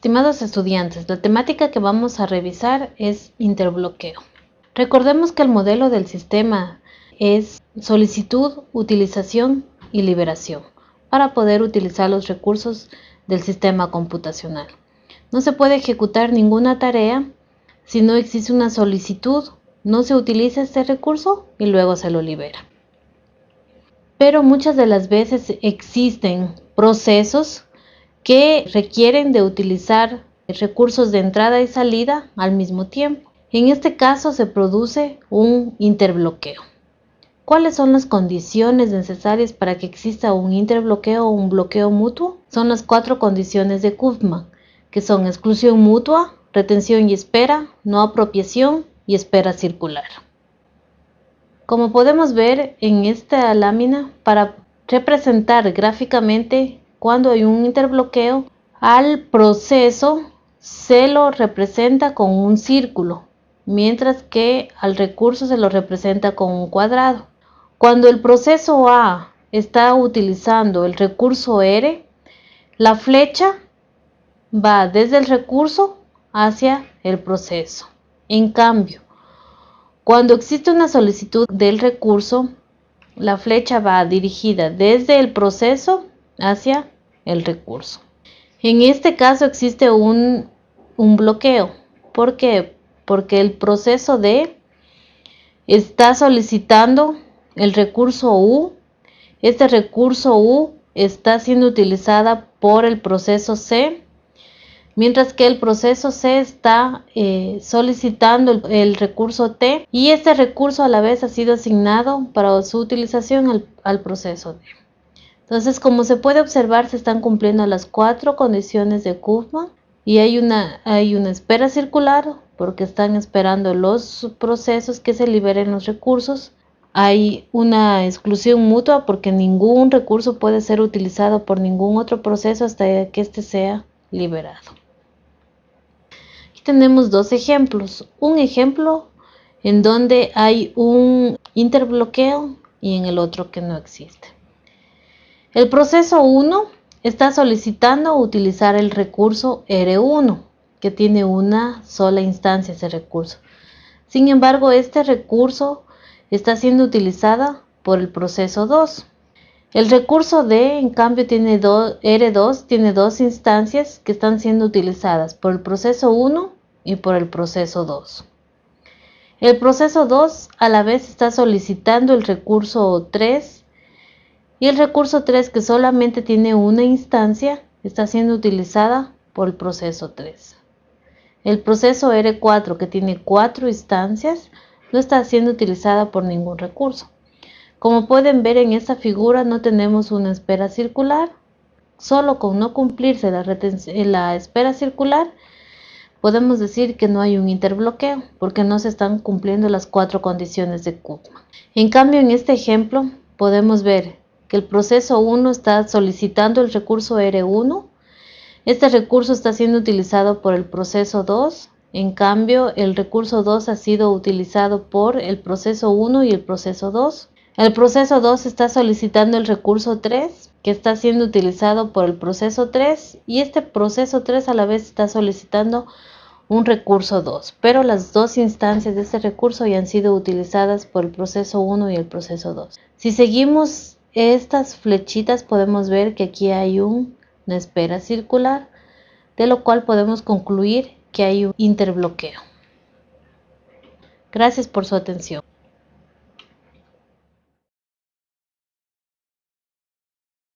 Estimados estudiantes, la temática que vamos a revisar es interbloqueo. Recordemos que el modelo del sistema es solicitud, utilización y liberación para poder utilizar los recursos del sistema computacional. No se puede ejecutar ninguna tarea si no existe una solicitud, no se utiliza este recurso y luego se lo libera. Pero muchas de las veces existen procesos que requieren de utilizar recursos de entrada y salida al mismo tiempo. En este caso se produce un interbloqueo. ¿Cuáles son las condiciones necesarias para que exista un interbloqueo o un bloqueo mutuo? Son las cuatro condiciones de Kuffman, que son exclusión mutua, retención y espera, no apropiación y espera circular. Como podemos ver en esta lámina, para representar gráficamente cuando hay un interbloqueo, al proceso se lo representa con un círculo, mientras que al recurso se lo representa con un cuadrado. Cuando el proceso A está utilizando el recurso R, la flecha va desde el recurso hacia el proceso. En cambio, cuando existe una solicitud del recurso, la flecha va dirigida desde el proceso hacia el recurso. En este caso existe un, un bloqueo. ¿Por qué? Porque el proceso D está solicitando el recurso U. Este recurso U está siendo utilizada por el proceso C mientras que el proceso C está eh, solicitando el, recurso T y este recurso a la vez ha sido asignado para su utilización al, proceso D. Entonces, como se puede observar, se están cumpliendo las cuatro condiciones de Kuffman y hay una, hay una espera circular porque están esperando los procesos que se liberen los recursos. Hay una exclusión mutua porque ningún recurso puede ser utilizado por ningún otro proceso hasta que éste sea liberado tenemos dos ejemplos. Un ejemplo en donde hay un interbloqueo y en el otro que no existe. El proceso 1 está solicitando utilizar el recurso R1, que tiene una sola instancia ese recurso. Sin embargo, este recurso está siendo utilizada por el proceso 2. El recurso D, en cambio, tiene R2 tiene dos instancias que están siendo utilizadas por el proceso 1 y por el proceso 2. El proceso 2 a la vez está solicitando el recurso 3 y el recurso 3 que solamente tiene una instancia está siendo utilizada por el proceso 3. El proceso R4 que tiene cuatro instancias no está siendo utilizada por ningún recurso. Como pueden ver en esta figura no tenemos una espera circular. Solo con no cumplirse la, la espera circular podemos decir que no hay un interbloqueo porque no se están cumpliendo las cuatro condiciones de Kuppmann. En cambio, en este ejemplo podemos ver que el proceso 1 está solicitando el recurso R1. Este recurso está siendo utilizado por el proceso 2. En cambio, el recurso 2 ha sido utilizado por el proceso 1 y el proceso 2. El proceso 2 está solicitando el recurso 3 que está siendo utilizado por el proceso 3 y este proceso 3 a la vez está solicitando un recurso 2, pero las dos instancias de este recurso ya han sido utilizadas por el proceso 1 y el proceso 2. Si seguimos estas flechitas podemos ver que aquí hay una espera circular, de lo cual podemos concluir que hay un interbloqueo. Gracias por su atención.